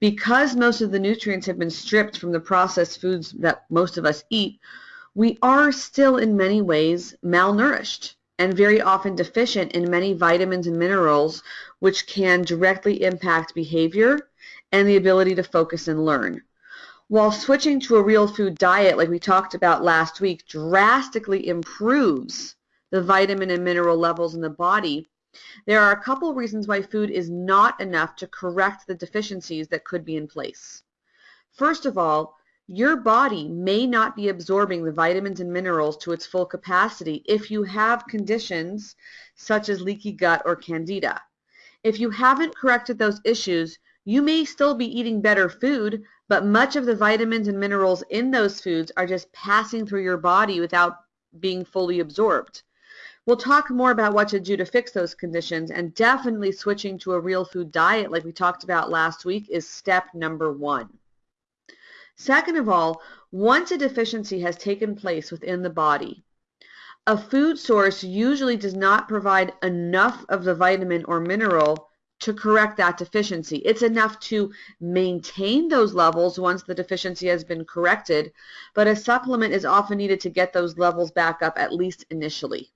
because most of the nutrients have been stripped from the processed foods that most of us eat, we are still in many ways malnourished and very often deficient in many vitamins and minerals which can directly impact behavior and the ability to focus and learn. While switching to a real food diet, like we talked about last week, drastically improves the vitamin and mineral levels in the body, there are a couple reasons why food is not enough to correct the deficiencies that could be in place. First of all, your body may not be absorbing the vitamins and minerals to its full capacity if you have conditions such as leaky gut or candida. If you haven't corrected those issues, you may still be eating better food, but much of the vitamins and minerals in those foods are just passing through your body without being fully absorbed. We'll talk more about what to do to fix those conditions and definitely switching to a real food diet like we talked about last week is step number one. Second of all, once a deficiency has taken place within the body, a food source usually does not provide enough of the vitamin or mineral to correct that deficiency. It's enough to maintain those levels once the deficiency has been corrected, but a supplement is often needed to get those levels back up at least initially.